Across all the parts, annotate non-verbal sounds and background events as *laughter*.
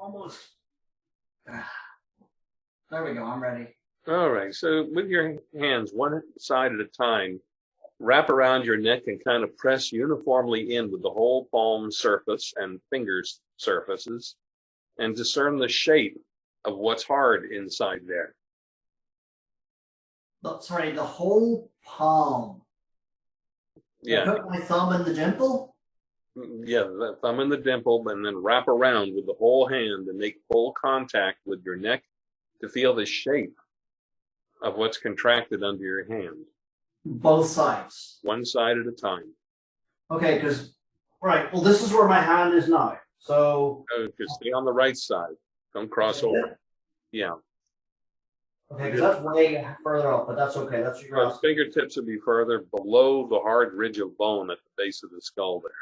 almost. There we go. I'm ready. All right. So with your hands one side at a time, wrap around your neck and kind of press uniformly in with the whole palm surface and fingers surfaces and discern the shape of what's hard inside there. But sorry, the whole palm. I Yeah. put my thumb in the dimple. Yeah. The thumb in the dimple and then wrap around with the whole hand and make full contact with your neck to feel the shape of what's contracted under your hand, Both sides. one side at a time. Okay, because right. Well, this is where my hand is now. So Just stay on the right side. Don't cross over. Yeah. okay, because that's way further up, but that's okay. That's Your asking. fingertips would be further below the hard ridge of bone at the base of the skull there.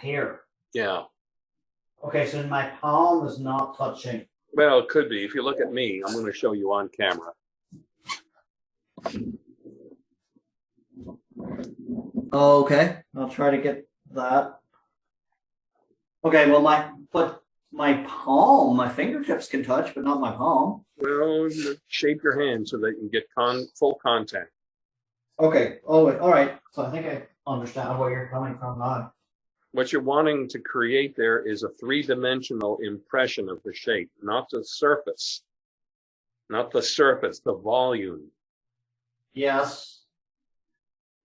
Here. Yeah. Okay, so my palm is not touching. Well, it could be. If you look at me, I'm going to show you on camera. Okay, I'll try to get that. Okay, well, my but my palm, my fingertips can touch, but not my palm. Well, shape your hand so they can get con full contact. Okay. Oh, all right. So I think I understand where you're coming from now. What you're wanting to create there is a three-dimensional impression of the shape, not the surface. Not the surface, the volume. Yes.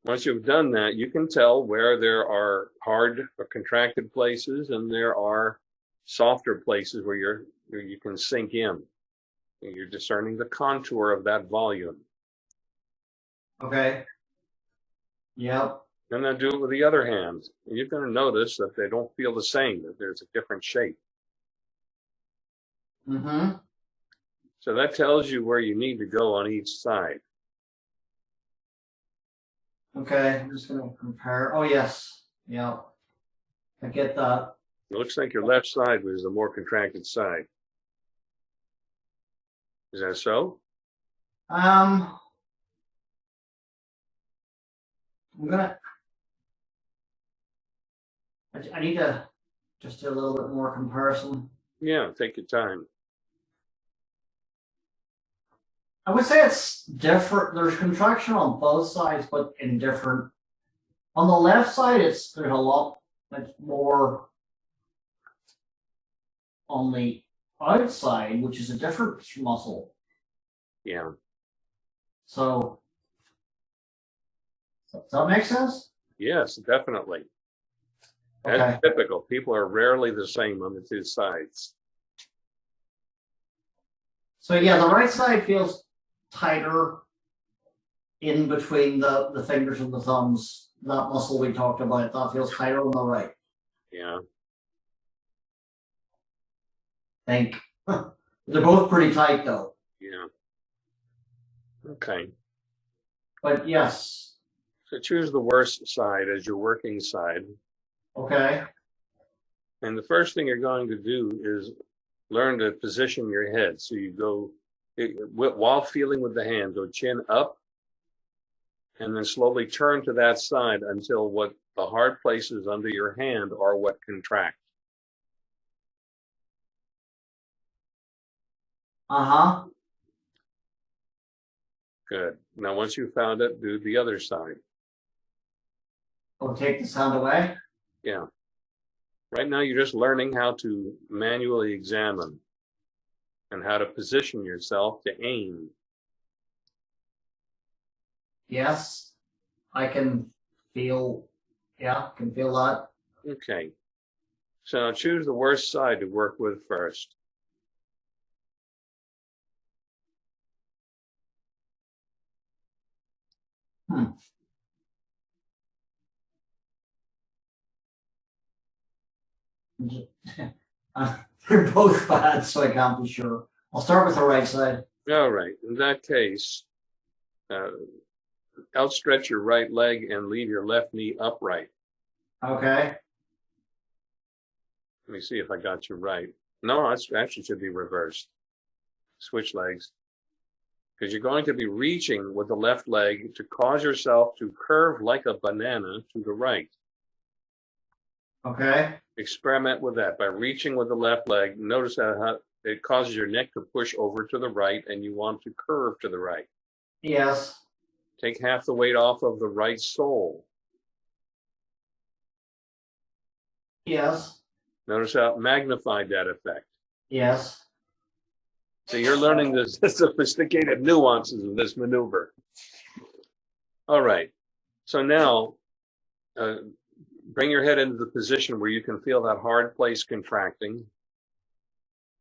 Once you've done that, you can tell where there are hard or contracted places and there are softer places where you're where you can sink in. And You're discerning the contour of that volume. Okay. Yep. And then do it with the other hand. And you're going to notice that they don't feel the same, that there's a different shape. Mm-hmm. So that tells you where you need to go on each side. Okay. I'm just gonna compare. Oh yes. Yep. I get that. It looks like your left side was the more contracted side. Is that so? Um. I'm gonna. I, I need to just do a little bit more comparison. Yeah, take your time. I would say it's different. There's contraction on both sides, but in different. On the left side, it's there's a lot. It's more on the outside, which is a different muscle. Yeah. So, does that make sense? Yes, definitely. Okay. That's typical. People are rarely the same on the two sides. So yeah, the right side feels tighter in between the the fingers and the thumbs. That muscle we talked about that feels tighter on the right. Yeah. think. *laughs* They're both pretty tight though. Yeah. Okay. But yes. So choose the worst side as your working side. Okay. And the first thing you're going to do is learn to position your head. So you go, it- while feeling with the hand, go chin up and then slowly turn to that side until what the hard places under your hand are what contract. Uh-huh. Good. Now, once you've found it, do the other side. We'll take the sound away. Yeah. Right now, you're just learning how to manually examine and how to position yourself to aim. Yes. I can feel yeah, can feel that. Okay. So choose the worst side to work with first. Hmm. *laughs* Uh, They're both *laughs* bad, so I can't be sure. I'll start with the right side. All right. In that case, uh, outstretch your right leg and leave your left knee upright. Okay. Let me see if I got you right. No, it's actually should be reversed. Switch legs. Because you're going to be reaching with the left leg to cause yourself to curve like a banana to the right. Okay, Experiment with that by reaching with the left leg. Notice how how it causes your neck to push over to the right and you want to curve to the right. yes, Take half the weight off of the right sole. yes, Notice how it magnified that effect. yes. So you're learning the *laughs* sophisticated nuances of this maneuver. All right. So now, uh, bring your head into the position where you can feel that hard place contracting.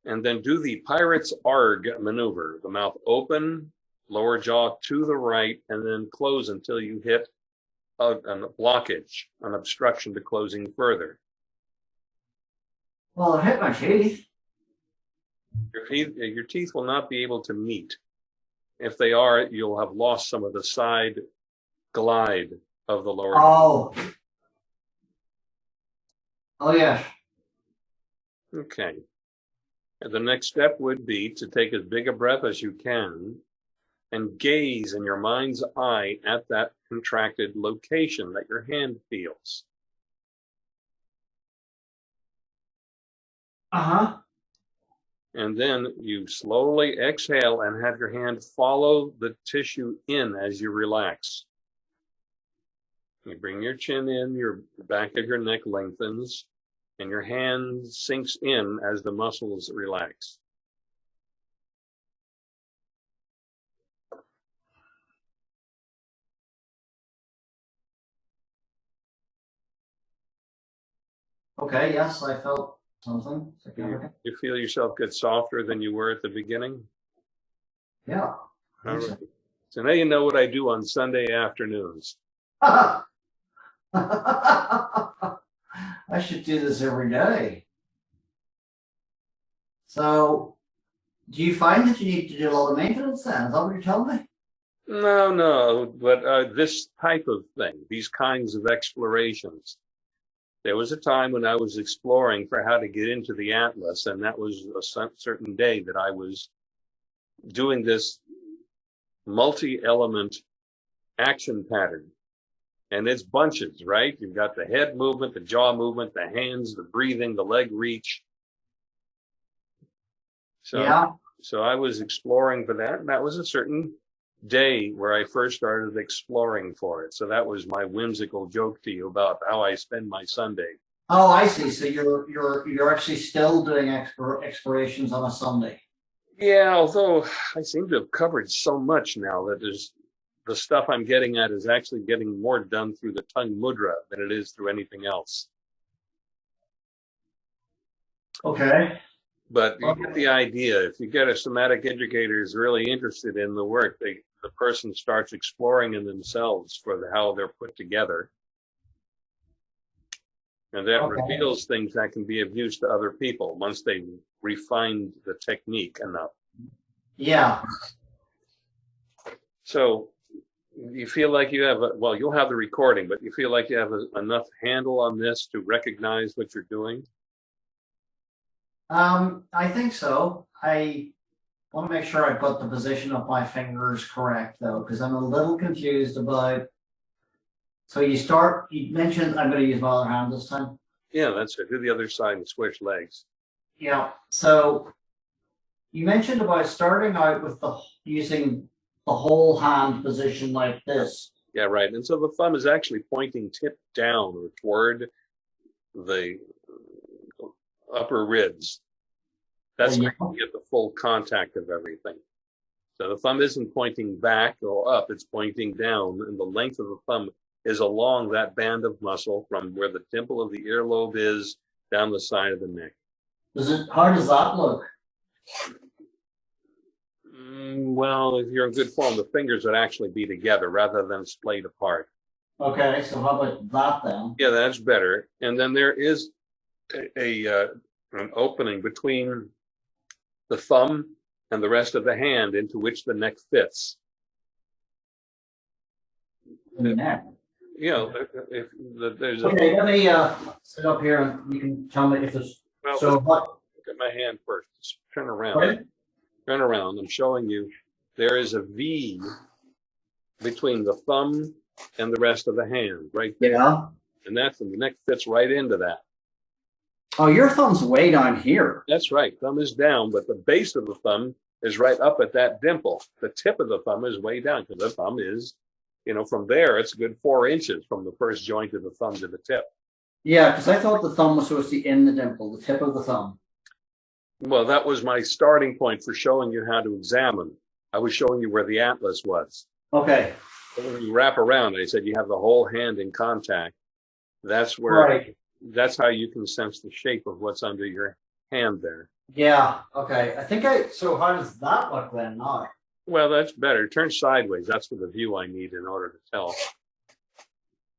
And then do the pirate's arg maneuver, the mouth open, lower jaw to the right, and then close until you hit a, a blockage, an obstruction to closing further. Well, it hit my teeth. Your teeth, your teeth will not be able to meet. If they are, you'll have lost some of the side glide of the lower. Oh. Oh, yes. Okay. And the next step would be to take as big a breath as you can and gaze in your mind's eye at that contracted location that your hand feels. Uh-huh. And then you slowly exhale and have your hand follow the tissue in as you relax. You bring your chin in, your back of your neck lengthens, and your hand sinks in as the muscles relax. Okay, yes, I felt something. You, you feel yourself get softer than you were at the beginning? Yeah. All right. So now you know what I do on Sunday afternoons. *laughs* I should do this every day. So, do you find that you need to do a lot of maintenance then? Is that what you're telling me? No, no, but uh, this type of thing, these kinds of explorations. There was a time when I was exploring for how to get into the Atlas, and that was a certain day that I was doing this multi-element action pattern. And it's bunches, right? You've got the head movement, the jaw movement, the hands, the breathing, the leg reach. So, Yeah. so I was exploring for that, and that was a certain day where I first started exploring for it. So that was my whimsical joke to you about how I spend my Sunday. Oh, I see. So you're you're you're actually still doing explorations on a Sunday. Yeah, although I seem to have covered so much now that there's the stuff I'm getting at is actually getting more done through the tongue mudra than it is through anything else. Okay. But you get the idea. If you get a somatic educator who's really interested in the work, they, the person starts exploring in themselves for the, how they're put together. And that Okay. reveals things that can be of use to other people once they refined the technique enough. Yeah. So you feel like you have, a, well, you'll have the recording, but you feel like you have a, enough handle on this to recognize what you're doing? Um, I think so. I want to make sure I got the position of my fingers correct though, because I'm a little confused about. So you start, you mentioned, I'm going to use my other hand this time. Yeah, that's it. Do the other side and switch legs. Yeah, so you mentioned about starting out with the, using the whole hand position like this. Yeah, right. And so the thumb is actually pointing tip down or toward the upper ribs. That's Yeah. how you get the full contact of everything. So the thumb isn't pointing back or up, it's pointing down, and the length of the thumb is along that band of muscle from where the temple of the earlobe is down the side of the neck. Does it, how does that look? Well, if you're in good form, the fingers would actually be together rather than splayed apart. Okay, so how about that then? Yeah, that's better. And then there is a, a uh, an opening between the thumb and the rest of the hand into which the neck fits. The neck? You know, if, if the, there's a Okay, let me, uh, sit up here and you can tell me if there's, well, so what, look at my hand first. Just turn around. Turn around. I'm showing you there is a V between the thumb and the rest of the hand right there. yeah, And that's the neck fits right into that. Oh, your thumb's way down here. That's right. Thumb is down, but the base of the thumb is right up at that dimple. The tip of the thumb is way down because the thumb is, you know, from there, it's a good four inches from the first joint of the thumb to the tip. Yeah, because I thought the thumb was supposed to be in the dimple, the tip of the thumb. Well, that was my starting point for showing you how to examine. I was showing you where the atlas was. Okay, When you wrap around, I said you have the whole hand in contact. That's where, right. that's how you can sense the shape of what's under your hand there. Yeah, okay. I think I, so how does that look then now? Well, that's better. Turn sideways. That's for the view I need in order to tell.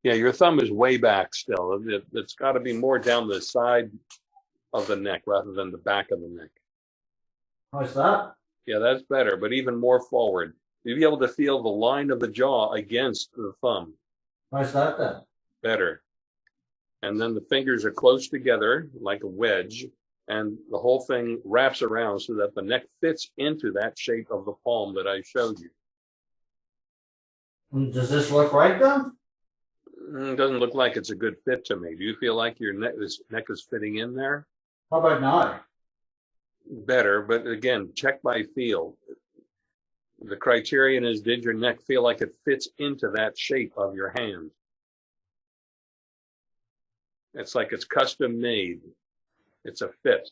Yeah, your thumb is way back still. It, it's got to be more down the side of the neck rather than the back of the neck. How's that? Yeah, that's better, but even more forward. You'll be able to feel the line of the jaw against the thumb How's that then? better. And then the fingers are close together like a wedge, and the whole thing wraps around so that the neck fits into that shape of the palm that I showed you. Mm, does this look right then? Mm, it doesn't look like it's a good fit to me. Do you feel like your neck is, neck is fitting in there? How about now? Better, but again, check by feel. The criterion is did your neck feel like it fits into that shape of your hand? It's like it's custom made. It's a fit.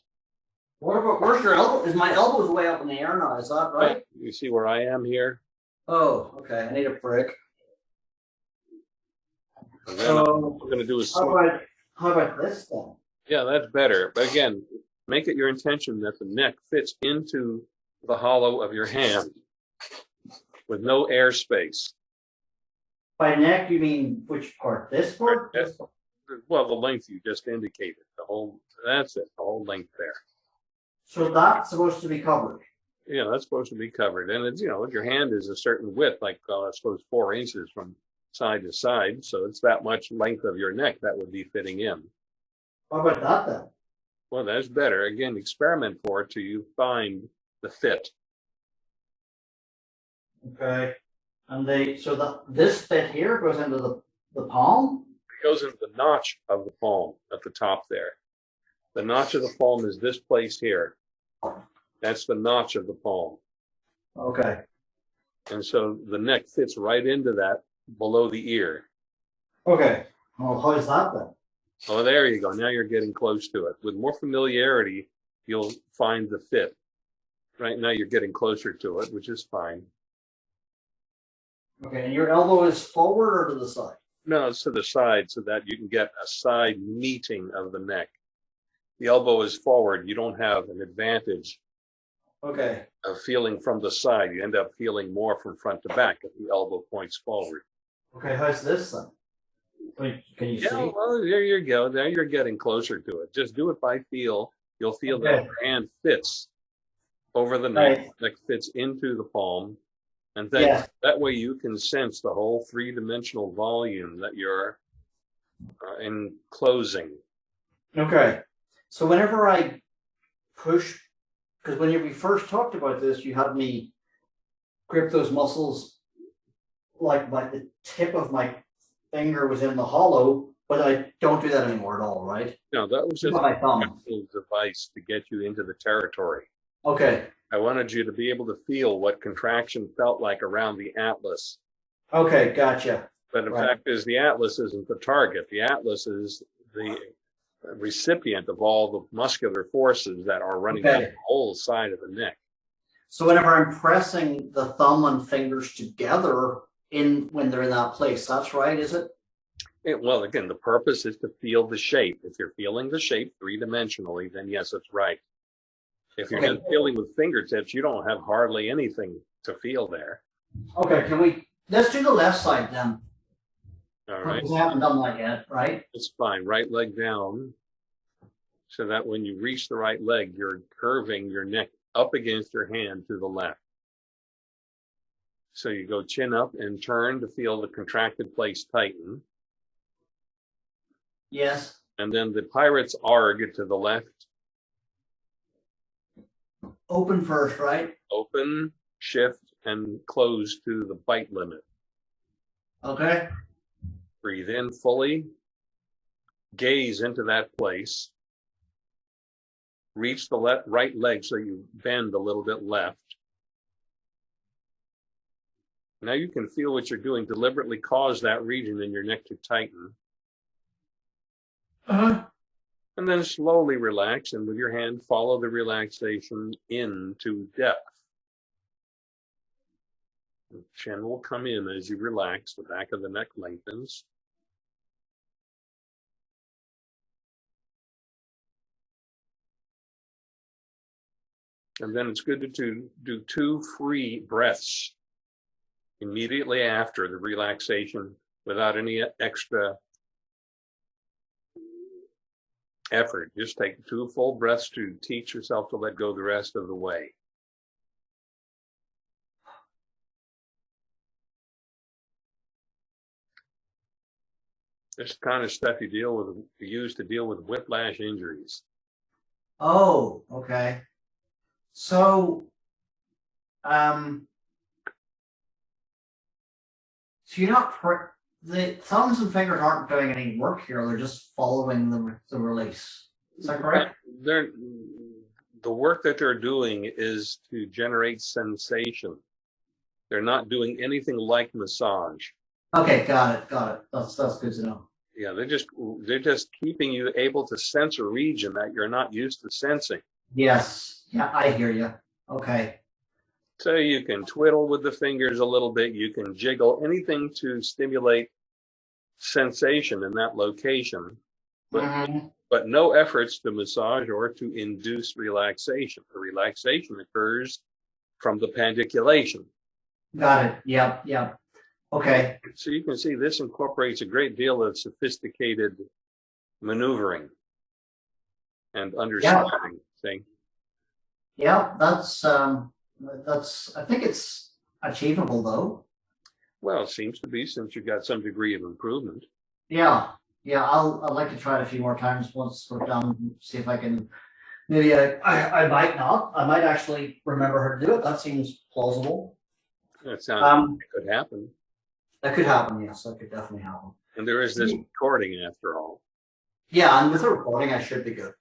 What about, where's your elbow? Is my elbow's way up in the air now? Is that right? You see where I am here? Oh, okay. I need a break. And then all So we're gonna do is, how about, how about this then? yeah, that's better. But again, make it your intention that the neck fits into the hollow of your hand with no air space. By neck, you mean which part? This part? Well, the length you just indicated, the whole, that's it, the whole length there. So that's supposed to be covered. Yeah, that's supposed to be covered. And it's, you know, your hand is a certain width, like, uh, I suppose four inches from side to side. So it's that much length of your neck that would be fitting in. How about that then? Well, that's better. Again, experiment for it till you find the fit. Okay. And they, so that, this bit here goes into the, the palm? It goes into the notch of the palm at the top there. The notch of the palm is this place here. That's the notch of the palm. Okay. And so the neck fits right into that below the ear. Okay. Well, how's that then? Oh, there you go. Now you're getting close to it. With more familiarity, you'll find the fit. Right now you're getting closer to it, which is fine. Okay, and your elbow is forward or to the side? No, it's to the side so that you can get a side meeting of the neck. The elbow is forward. You don't have an advantage Okay. of feeling from the side. You end up feeling more from front to back if the elbow points forward. Okay, how's this then? Can you Yeah, see? well, there you go. Now you're getting closer to it. Just do it by feel. You'll feel that your hand fits over the knife Right. neck fits into the palm. And then Yeah. that way you can sense the whole three dimensional volume that you're uh, enclosing. Okay. So whenever I push, because when we first talked about this, you had me grip those muscles like my the tip of my finger was in the hollow, but I don't do that anymore at all, right? No, that was Just my thumb. a device to get you into the territory. Okay. I wanted you to be able to feel what contraction felt like around the atlas. Okay, gotcha. But the Right. fact is, the atlas isn't the target. The atlas is the recipient of all the muscular forces that are running down the whole side of the neck. So whenever I'm pressing the thumb and fingers together in when they're in that place, that's right, is it? It- well, again, the purpose is to feel the shape. If you're feeling the shape three dimensionally, then yes, it's right. If you're Okay. just feeling with fingertips, you don't have hardly anything to feel there. Okay, can we let's do the left side then. All right. We haven't done that yet, right? It's fine. Right leg down. So that when you reach the right leg, you're curving your neck up against your hand to the left. So you go chin up and turn to feel the contracted place tighten. Yes. And then the pirate's arg to the left, Open first, right? open, shift, and close to the bite limit. Okay. Breathe in fully. Gaze into that place. reach the left, right leg so you bend a little bit left. Now you can feel what you're doing, deliberately cause that region in your neck to tighten. Uh-huh. And then slowly relax and with your hand follow the relaxation into depth. The chin will come in as you relax, the back of the neck lengthens. And then it's good to do, do two free breaths immediately after the relaxation without any extra effort. Just take two full breaths to teach yourself to let go the rest of the way. This kind of stuff you deal with, you use to deal with whiplash injuries. Oh, okay. So, um, so you're not, the thumbs and fingers aren't doing any work here, they're just following the, the release. Is that correct? They're, the work that they're doing is to generate sensation. They're not doing anything like massage. Okay, got it, got it. That's, that's good to know. Yeah, they're just, they're just keeping you able to sense a region that you're not used to sensing. Yes, yeah, I hear you. Okay, So you can twiddle with the fingers a little bit, you can jiggle, anything to stimulate sensation in that location, but, Mhm. but no efforts to massage or to induce relaxation. The relaxation occurs from the pandiculation. got it. Yep, yep. Okay, So you can see this incorporates a great deal of sophisticated maneuvering and understanding. See? yeah, that's, um, that's, I think it's achievable though. Well, it seems to be since you've got some degree of improvement. Yeah, yeah, I'll, I'd like to try it a few more times once we're done, see if I can. Maybe I, I, I might not, I might actually remember her to do it, that seems plausible. That sounds Um, it could happen. that could happen, yes, that could definitely happen. And there is this recording after all. Yeah, and with the recording, I should be good.